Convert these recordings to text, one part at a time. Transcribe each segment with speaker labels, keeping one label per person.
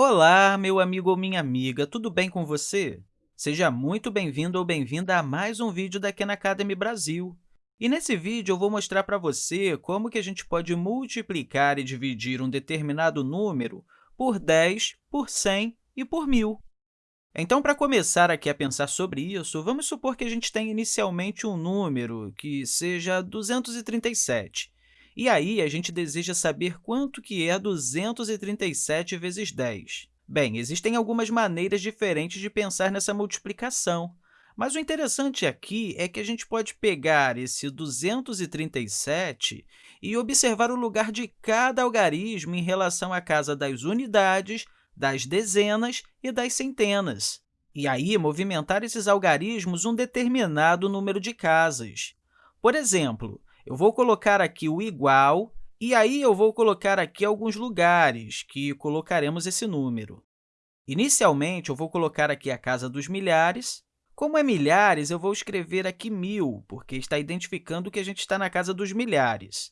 Speaker 1: Olá, meu amigo ou minha amiga, tudo bem com você? Seja muito bem-vindo ou bem-vinda a mais um vídeo da Khan Academy Brasil. E nesse vídeo, eu vou mostrar para você como que a gente pode multiplicar e dividir um determinado número por 10, por 100 e por 1.000. Então, para começar aqui a pensar sobre isso, vamos supor que a gente tenha inicialmente um número que seja 237. E aí, a gente deseja saber quanto que é 237 vezes 10. Bem, existem algumas maneiras diferentes de pensar nessa multiplicação, mas o interessante aqui é que a gente pode pegar esse 237 e observar o lugar de cada algarismo em relação à casa das unidades, das dezenas e das centenas. E aí, movimentar esses algarismos um determinado número de casas. Por exemplo, eu vou colocar aqui o igual, e aí eu vou colocar aqui alguns lugares que colocaremos esse número. Inicialmente, eu vou colocar aqui a casa dos milhares, como é milhares, eu vou escrever aqui mil, porque está identificando que a gente está na casa dos milhares.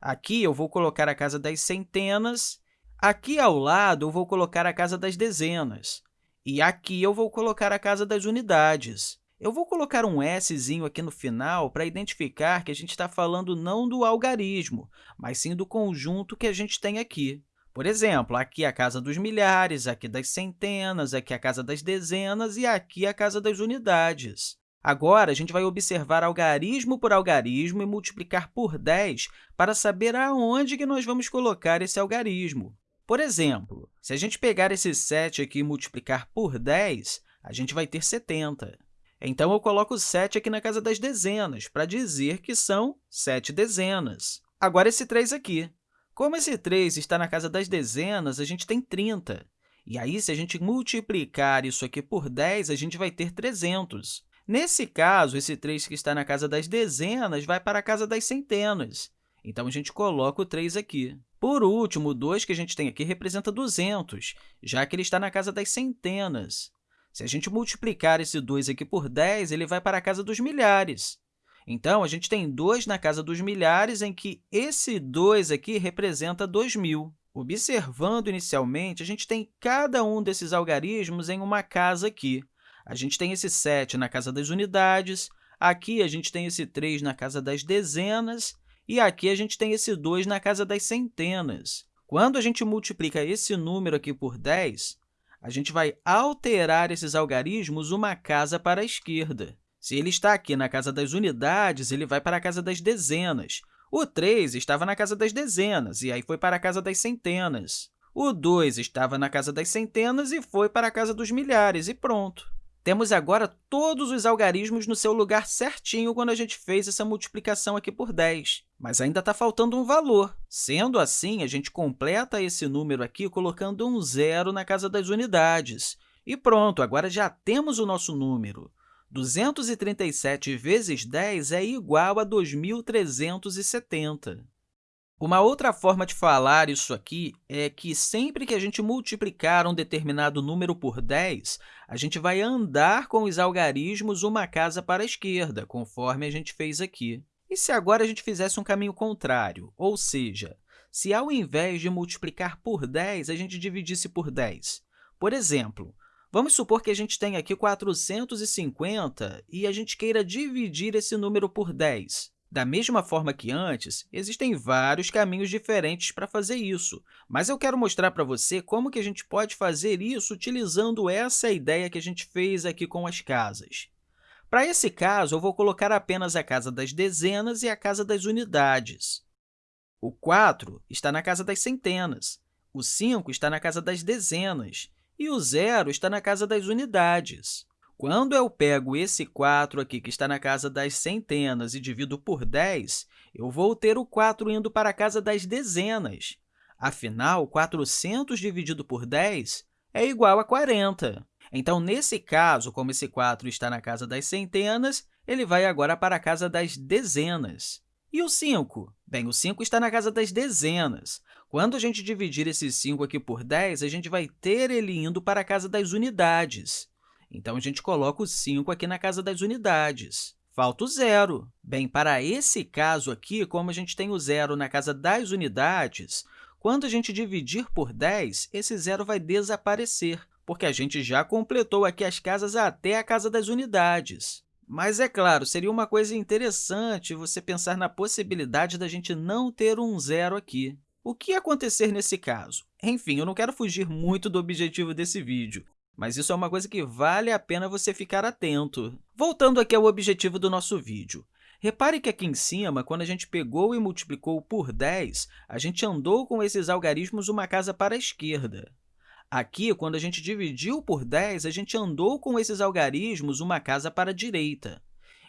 Speaker 1: Aqui, eu vou colocar a casa das centenas. Aqui, ao lado, eu vou colocar a casa das dezenas. E aqui, eu vou colocar a casa das unidades. Eu vou colocar um Szinho aqui no final para identificar que a gente está falando não do algarismo, mas sim do conjunto que a gente tem aqui. Por exemplo, aqui a casa dos milhares, aqui das centenas, aqui a casa das dezenas e aqui a casa das unidades. Agora, a gente vai observar algarismo por algarismo e multiplicar por 10 para saber aonde que nós vamos colocar esse algarismo. Por exemplo, se a gente pegar esse 7 aqui e multiplicar por 10, a gente vai ter 70. Então, eu coloco 7 aqui na casa das dezenas, para dizer que são 7 dezenas. Agora, esse 3 aqui. Como esse 3 está na casa das dezenas, a gente tem 30. E aí, se a gente multiplicar isso aqui por 10, a gente vai ter 300. Nesse caso, esse 3 que está na casa das dezenas vai para a casa das centenas. Então, a gente coloca o 3 aqui. Por último, o 2 que a gente tem aqui representa 200, já que ele está na casa das centenas. Se a gente multiplicar esse 2 aqui por 10, ele vai para a casa dos milhares. Então, a gente tem 2 na casa dos milhares, em que esse 2 aqui representa 2.000. Observando inicialmente, a gente tem cada um desses algarismos em uma casa aqui. A gente tem esse 7 na casa das unidades, aqui a gente tem esse 3 na casa das dezenas, e aqui a gente tem esse 2 na casa das centenas. Quando a gente multiplica esse número aqui por 10, a gente vai alterar esses algarismos uma casa para a esquerda. Se ele está aqui na casa das unidades, ele vai para a casa das dezenas. O 3 estava na casa das dezenas, e aí foi para a casa das centenas. O 2 estava na casa das centenas e foi para a casa dos milhares, e pronto. Temos agora todos os algarismos no seu lugar certinho quando a gente fez essa multiplicação aqui por 10. Mas ainda está faltando um valor. Sendo assim, a gente completa esse número aqui colocando um zero na casa das unidades. E pronto, agora já temos o nosso número. 237 vezes 10 é igual a 2.370. Uma outra forma de falar isso aqui é que sempre que a gente multiplicar um determinado número por 10, a gente vai andar com os algarismos uma casa para a esquerda, conforme a gente fez aqui. E se agora a gente fizesse um caminho contrário, ou seja, se ao invés de multiplicar por 10, a gente dividisse por 10? Por exemplo, Vamos supor que a gente tenha aqui 450 e a gente queira dividir esse número por 10. Da mesma forma que antes, existem vários caminhos diferentes para fazer isso, mas eu quero mostrar para você como que a gente pode fazer isso utilizando essa ideia que a gente fez aqui com as casas. Para esse caso, eu vou colocar apenas a casa das dezenas e a casa das unidades. O 4 está na casa das centenas, o 5 está na casa das dezenas e o zero está na casa das unidades. Quando eu pego esse 4 aqui, que está na casa das centenas, e divido por 10, eu vou ter o 4 indo para a casa das dezenas. Afinal, 400 dividido por 10 é igual a 40. Então, nesse caso, como esse 4 está na casa das centenas, ele vai agora para a casa das dezenas. E o 5? Bem, o 5 está na casa das dezenas. Quando a gente dividir esse 5 aqui por 10, a gente vai ter ele indo para a casa das unidades. Então, a gente coloca o 5 aqui na casa das unidades. Falta o zero. Bem, para esse caso aqui, como a gente tem o zero na casa das unidades, Quando a gente dividir por 10, esse zero vai desaparecer, porque a gente já completou aqui as casas até a casa das unidades. Mas, é claro, seria uma coisa interessante você pensar na possibilidade da gente não ter um zero aqui. O que acontecer nesse caso? Enfim, eu não quero fugir muito do objetivo desse vídeo, mas isso é uma coisa que vale a pena você ficar atento. Voltando aqui ao objetivo do nosso vídeo. Repare que aqui em cima, quando a gente pegou e multiplicou por 10, a gente andou com esses algarismos uma casa para a esquerda. Aqui, quando a gente dividiu por 10, a gente andou com esses algarismos uma casa para a direita.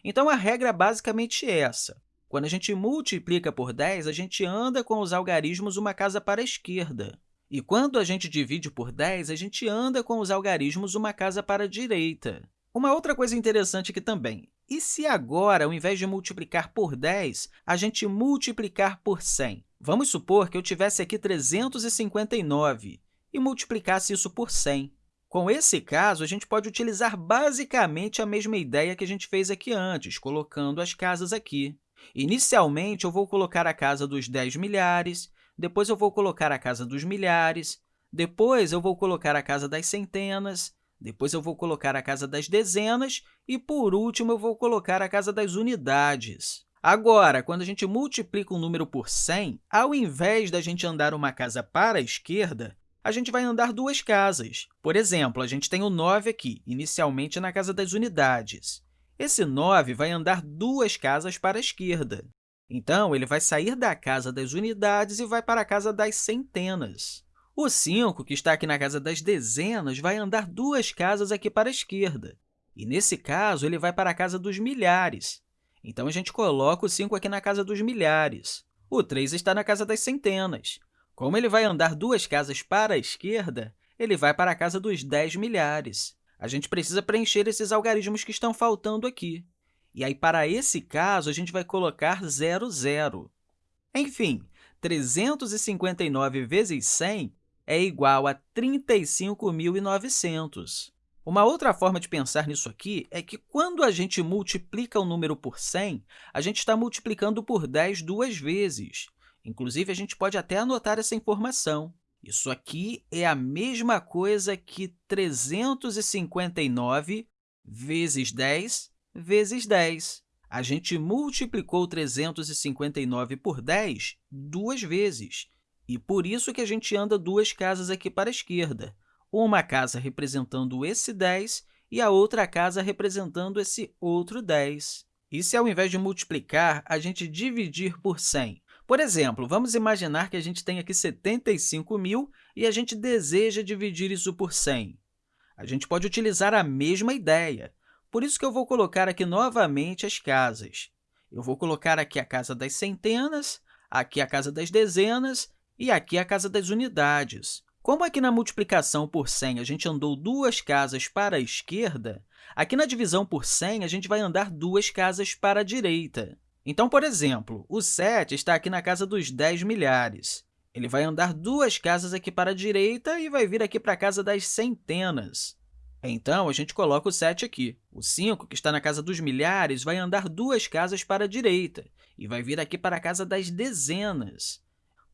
Speaker 1: Então, a regra é basicamente essa. Quando a gente multiplica por 10, a gente anda com os algarismos uma casa para a esquerda. E quando a gente divide por 10, a gente anda com os algarismos uma casa para a direita. Uma outra coisa interessante aqui também. E se agora, ao invés de multiplicar por 10, a gente multiplicar por 100? Vamos supor que eu tivesse aqui 359 e multiplicasse isso por 100. Com esse caso, a gente pode utilizar basicamente a mesma ideia que a gente fez aqui antes, colocando as casas aqui. Inicialmente, eu vou colocar a casa dos 10 milhares, depois eu vou colocar a casa dos milhares, depois eu vou colocar a casa das centenas, depois eu vou colocar a casa das dezenas e, por último, eu vou colocar a casa das unidades. Agora, quando a gente multiplica um número por 100, ao invés da gente andar uma casa para a esquerda, a gente vai andar duas casas. Por exemplo, a gente tem o 9 aqui, inicialmente na casa das unidades. Esse 9 vai andar duas casas para a esquerda. Então, ele vai sair da casa das unidades e vai para a casa das centenas. O 5, que está aqui na casa das dezenas, vai andar duas casas aqui para a esquerda. E, nesse caso, ele vai para a casa dos milhares. Então, a gente coloca o 5 aqui na casa dos milhares. O 3 está na casa das centenas. Como ele vai andar duas casas para a esquerda, ele vai para a casa dos 10 milhares a gente precisa preencher esses algarismos que estão faltando aqui. E aí, para esse caso, a gente vai colocar 0, 0. Enfim, 359 vezes 100 é igual a 35.900. Uma outra forma de pensar nisso aqui é que, quando a gente multiplica o número por 100, a gente está multiplicando por 10 duas vezes. Inclusive, a gente pode até anotar essa informação. Isso aqui é a mesma coisa que 359 vezes 10 vezes 10. A gente multiplicou 359 por 10 duas vezes, e por isso que a gente anda duas casas aqui para a esquerda, uma casa representando esse 10 e a outra casa representando esse outro 10. E se, ao invés de multiplicar, a gente dividir por 100? Por exemplo, vamos imaginar que a gente tem aqui 75 mil e a gente deseja dividir isso por 100. A gente pode utilizar a mesma ideia. Por isso que eu vou colocar aqui novamente as casas. Eu vou colocar aqui a casa das centenas, aqui a casa das dezenas e aqui a casa das unidades. Como aqui na multiplicação por 100 a gente andou duas casas para a esquerda, aqui na divisão por 100 a gente vai andar duas casas para a direita. Então, por exemplo, o 7 está aqui na casa dos 10 milhares. Ele vai andar duas casas aqui para a direita e vai vir aqui para a casa das centenas. Então, a gente coloca o 7 aqui. O 5, que está na casa dos milhares, vai andar duas casas para a direita e vai vir aqui para a casa das dezenas.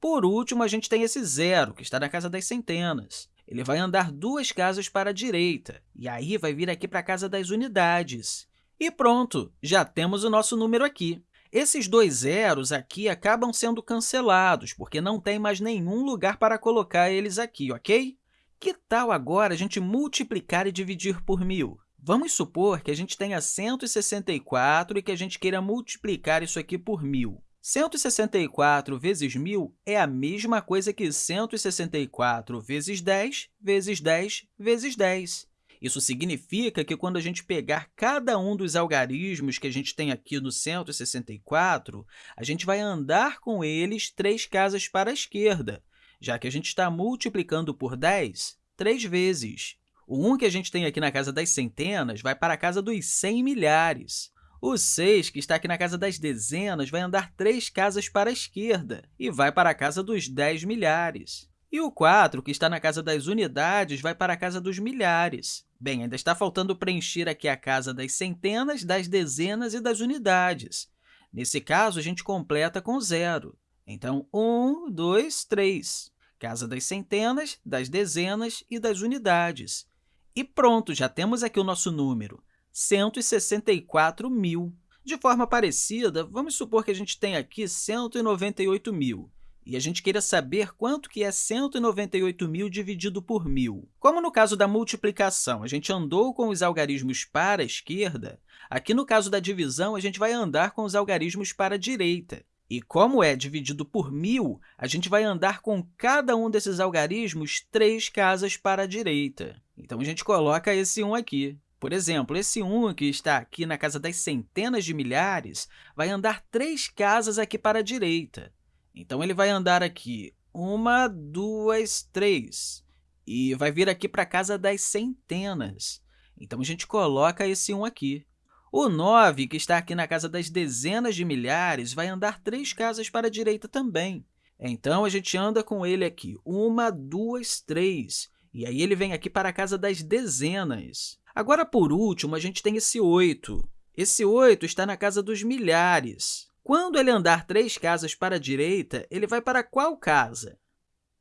Speaker 1: Por último, a gente tem esse 0, que está na casa das centenas. Ele vai andar duas casas para a direita e aí vai vir aqui para a casa das unidades. E pronto, já temos o nosso número aqui. Esses dois zeros aqui acabam sendo cancelados, porque não tem mais nenhum lugar para colocar eles aqui, ok? Que tal agora a gente multiplicar e dividir por 1.000? Vamos supor que a gente tenha 164 e que a gente queira multiplicar isso aqui por 1.000. 164 vezes 1.000 é a mesma coisa que 164 vezes 10 vezes 10 vezes 10. Isso significa que, quando a gente pegar cada um dos algarismos que a gente tem aqui no 164, a gente vai andar com eles três casas para a esquerda, já que a gente está multiplicando por 10 três vezes. O 1 que a gente tem aqui na casa das centenas vai para a casa dos 100 milhares. O 6, que está aqui na casa das dezenas, vai andar três casas para a esquerda e vai para a casa dos 10 milhares. E o 4, que está na casa das unidades, vai para a casa dos milhares. Bem, ainda está faltando preencher aqui a casa das centenas, das dezenas e das unidades. Nesse caso, a gente completa com zero. Então, 1, 2, 3. Casa das centenas, das dezenas e das unidades. E pronto, já temos aqui o nosso número, 164 mil. De forma parecida, vamos supor que a gente tem aqui 198 mil e a gente queira saber quanto que é 198 mil dividido por 1.000. Como no caso da multiplicação, a gente andou com os algarismos para a esquerda, aqui no caso da divisão, a gente vai andar com os algarismos para a direita. E como é dividido por 1.000, a gente vai andar com cada um desses algarismos três casas para a direita. Então, a gente coloca esse 1 aqui. Por exemplo, esse 1 que está aqui na casa das centenas de milhares vai andar três casas aqui para a direita. Então, ele vai andar aqui uma, duas, três, e vai vir aqui para a casa das centenas. Então, a gente coloca esse 1 aqui. O 9, que está aqui na casa das dezenas de milhares, vai andar três casas para a direita também. Então, a gente anda com ele aqui, uma, duas, três, e aí ele vem aqui para a casa das dezenas. Agora, por último, a gente tem esse 8. Esse 8 está na casa dos milhares. Quando ele andar três casas para a direita, ele vai para qual casa?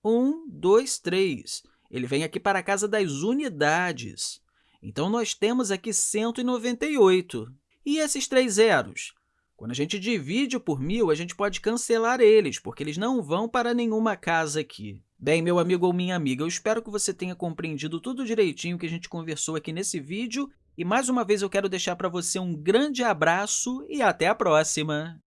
Speaker 1: 1, 2, 3. Ele vem aqui para a casa das unidades. Então, nós temos aqui 198. E esses três zeros? Quando a gente divide por 1.000, a gente pode cancelar eles, porque eles não vão para nenhuma casa aqui. Bem, meu amigo ou minha amiga, eu espero que você tenha compreendido tudo direitinho que a gente conversou aqui nesse vídeo. E, mais uma vez, eu quero deixar para você um grande abraço e até a próxima!